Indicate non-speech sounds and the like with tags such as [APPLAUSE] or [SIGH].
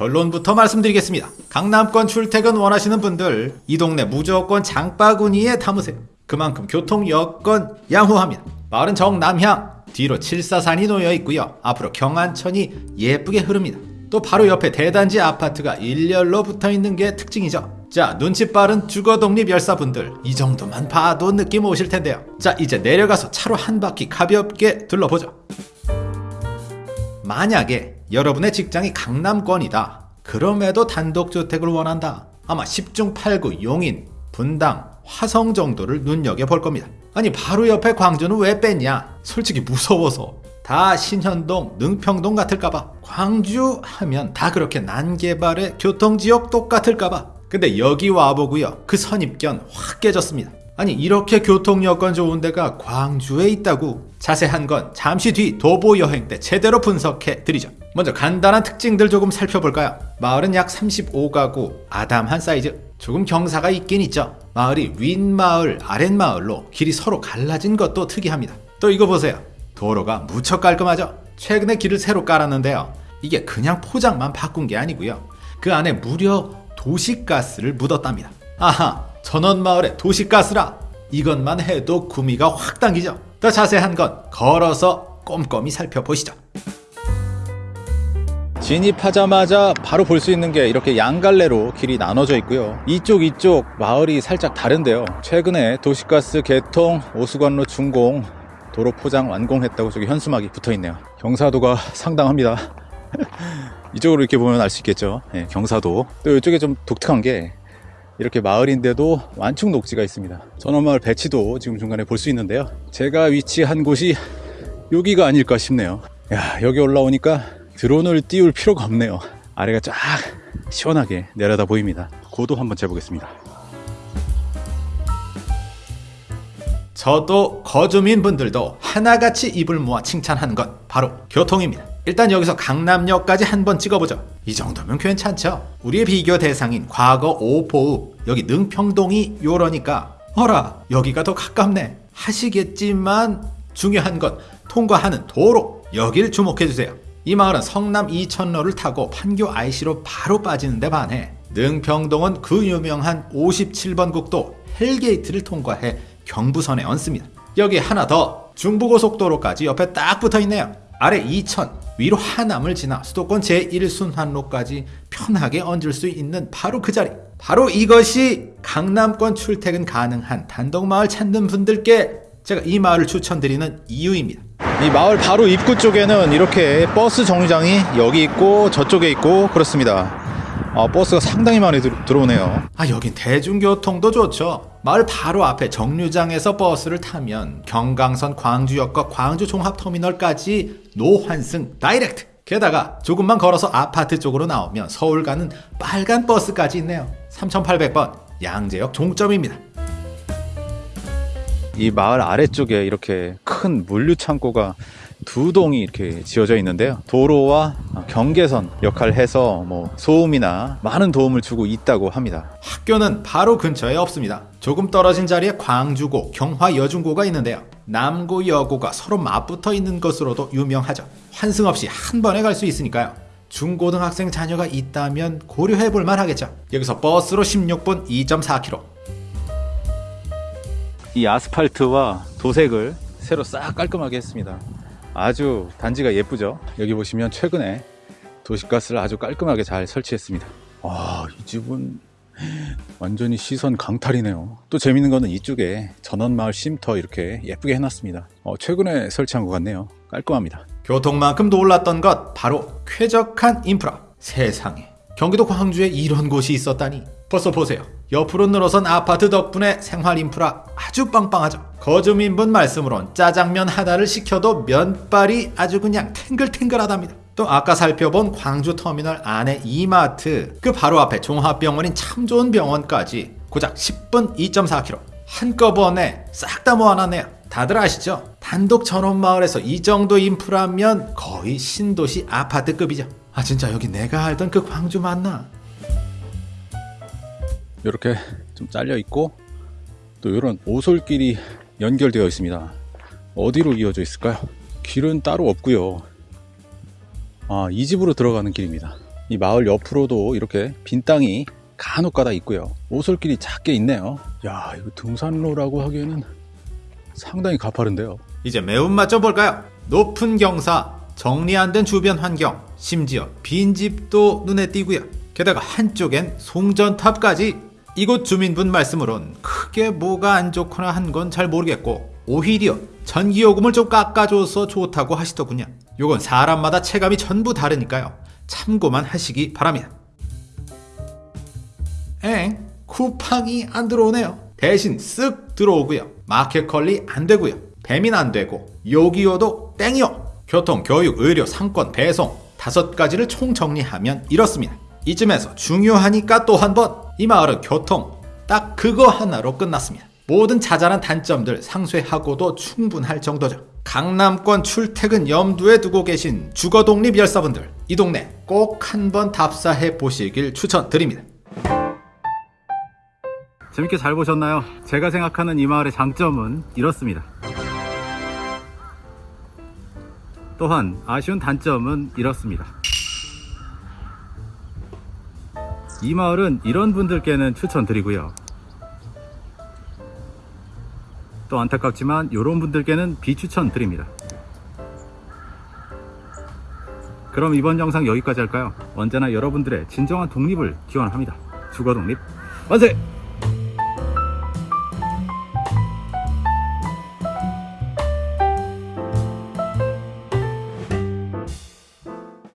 결론부터 말씀드리겠습니다. 강남권 출퇴근 원하시는 분들 이 동네 무조건 장바구니에 담으세요. 그만큼 교통 여건 양호합니다. 마을은 정남향 뒤로 칠사산이 놓여 있고요. 앞으로 경안천이 예쁘게 흐릅니다. 또 바로 옆에 대단지 아파트가 일렬로 붙어 있는 게 특징이죠. 자, 눈치 빠른 주거 독립 열사분들 이 정도만 봐도 느낌 오실 텐데요. 자, 이제 내려가서 차로 한 바퀴 가볍게 둘러보죠. 만약에 여러분의 직장이 강남권이다. 그럼에도 단독주택을 원한다. 아마 10중 8구 용인, 분당, 화성 정도를 눈여겨볼 겁니다. 아니 바로 옆에 광주는 왜 뺐냐? 솔직히 무서워서. 다 신현동, 능평동 같을까봐. 광주 하면 다 그렇게 난개발의 교통지역 똑같을까봐. 근데 여기 와보고요. 그 선입견 확 깨졌습니다. 아니 이렇게 교통 여건 좋은 데가 광주에 있다고 자세한 건 잠시 뒤 도보 여행 때 제대로 분석해 드리죠 먼저 간단한 특징들 조금 살펴볼까요? 마을은 약 35가구 아담한 사이즈. 조금 경사가 있긴 있죠. 마을이 윗마을 아랫마을로 길이 서로 갈라진 것도 특이합니다. 또 이거 보세요. 도로가 무척 깔끔하죠. 최근에 길을 새로 깔았는데요. 이게 그냥 포장만 바꾼 게 아니고요. 그 안에 무려 도시가스를 묻었답니다. 아하 전원마을의 도시가스라. 이것만 해도 구미가 확 당기죠. 더 자세한 건 걸어서 꼼꼼히 살펴보시죠 진입하자마자 바로 볼 수 있는 게 이렇게 양갈래로 길이 나눠져 있고요. 이쪽 이쪽 마을이 살짝 다른데요. 최근에 도시가스 개통 오수관로 준공 도로 포장 완공했다고 저기 현수막이 붙어 있네요. 경사도가 상당합니다. [LAUGHS] 이쪽으로 이렇게 보면 알 수 있겠죠? 네, 경사도. 또 이쪽에 좀 독특한 게 이렇게 마을인데도 완충 녹지가 있습니다. 전원마을 배치도 지금 중간에 볼 수 있는데요. 제가 위치한 곳이 여기가 아닐까 싶네요. 야 여기 올라오니까 드론을 띄울 필요가 없네요. 아래가 쫙 시원하게 내려다 보입니다. 고도 한번 재보겠습니다. 저도 거주민 분들도 하나같이 입을 모아 칭찬하는 건 바로 교통입니다. 일단 여기서 강남역까지 한번 찍어보죠. 이 정도면 괜찮죠? 우리의 비교 대상인 과거 오포읍 여기 능평동이 요러니까. 어라 여기가 더 가깝네. 하시겠지만 중요한 건 통과하는 도로. 여길 주목해주세요. 이 마을은 성남 이천로를 타고 판교 IC로 바로 빠지는 데 반해 능평동은 그 유명한 57번 국도 hell gate를 통과해 경부선에 얹습니다. 여기 하나 더 중부고속도로까지 옆에 딱 붙어있네요. 아래 이천 위로 하남을 지나 수도권 제1순환로까지 편하게 얹을 수 있는 바로 그 자리 바로 이것이 강남권 출퇴근 가능한 단독마을 찾는 분들께 제가 이 마을을 추천드리는 이유입니다 이 마을 바로 입구 쪽에는 이렇게 버스 정류장이 여기 있고 저쪽에 있고 그렇습니다. 아, 버스가 상당히 많이 들, 들어오네요. 아 여긴 대중교통도 좋죠. 마을 바로 앞에 정류장에서 버스를 타면 경강선 광주역과 광주 종합터미널까지 노환승 direct. 게다가 조금만 걸어서 아파트 쪽으로 나오면 서울 가는 빨간 버스까지 있네요. 3800번 양재역 종점입니다. 이 마을 아래쪽에 이렇게 큰 물류 창고가 두 동이 이렇게 지어져 있는데요. 도로와 경계선 역할을 해서 뭐 소음이나 많은 도움을 주고 있다고 합니다. 학교는 바로 근처에 없습니다. 조금 떨어진 자리에 광주고 경화여중고가 있는데요. 남고 여고가 서로 맞붙어 있는 것으로도 유명하죠. 환승 없이 한 번에 갈 수 있으니까요. 중고등학생 자녀가 있다면 고려해 볼 만하겠죠. 여기서 버스로 16분 2.4km 이 아스팔트와 도색을 새로 싹 깔끔하게 했습니다. 아주 단지가 예쁘죠? 여기 보시면 최근에 도시가스를 아주 깔끔하게 잘 설치했습니다. 와이 집은 완전히 시선 강탈이네요. 또 재밌는 거는 이쪽에 전원마을 쉼터 이렇게 예쁘게 해놨습니다. 어, 최근에 설치한 것 같네요. 깔끔합니다. 교통만큼 놀랐던 것 바로 쾌적한 인프라. 세상에. 경기도 광주에 이런 곳이 있었다니. 벌써 보세요 옆으로 늘어선 아파트 덕분에 생활 인프라 아주 빵빵하죠. 거주민분 말씀으론 짜장면 하나를 시켜도 면발이 아주 그냥 탱글탱글하답니다. 또 아까 살펴본 광주터미널 안에 이마트 그 바로 앞에 종합병원인 참 좋은 병원까지 고작 10분 2.4km 한꺼번에 싹 다 모아놨네요. 다들 아시죠? 단독 전원마을에서 이 정도 인프라면 거의 신도시 아파트급이죠. 아 진짜 여기 내가 알던 그 광주 맞나? 이렇게 좀 잘려 있고 또 이런 오솔길이 연결되어 있습니다 어디로 이어져 있을까요? 길은 따로 없고요 아, 이 집으로 들어가는 길입니다 이 마을 옆으로도 이렇게 빈 땅이 간혹 가다 있고요. 오솔길이 작게 있네요. 야, 이거 등산로라고 하기에는 상당히 가파른데요. 이제 매운맛 좀 볼까요? 높은 경사, 정리 안 된 주변 환경, 심지어 빈집도 눈에 띄고요. 게다가 한쪽엔 송전탑까지 이곳 주민분 말씀으론 크게 뭐가 안 좋거나 한 건 잘 모르겠고 오히려 전기요금을 좀 깎아줘서 좋다고 하시더군요. 요건 사람마다 체감이 전부 다르니까요. 참고만 하시기 바랍니다. 엥? 쿠팡이 안 들어오네요. 대신 쓱 들어오고요. 마켓컬리 안 되고요. 배민 안 되고 요기요도 땡이요. 교통, 교육, 의료, 상권, 배송 다섯 가지를 총 정리하면 이렇습니다. 이쯤에서 중요하니까 또 한 번 이 마을은 교통 딱 그거 하나로 끝났습니다. 모든 자잘한 단점들 상쇄하고도 충분할 정도죠. 강남권 출퇴근 염두에 두고 계신 주거독립 열사분들 이 동네 꼭 한번 답사해 보시길 추천드립니다. 재밌게 잘 보셨나요? 제가 생각하는 이 마을의 장점은 이렇습니다. 또한 아쉬운 단점은 이렇습니다. 이 마을은 이런 분들께는 추천드리고요. 또 안타깝지만 이런 분들께는 비추천드립니다. 그럼 이번 영상 여기까지 할까요? 언제나 여러분들의 진정한 독립을 기원합니다. 주거 독립 만세!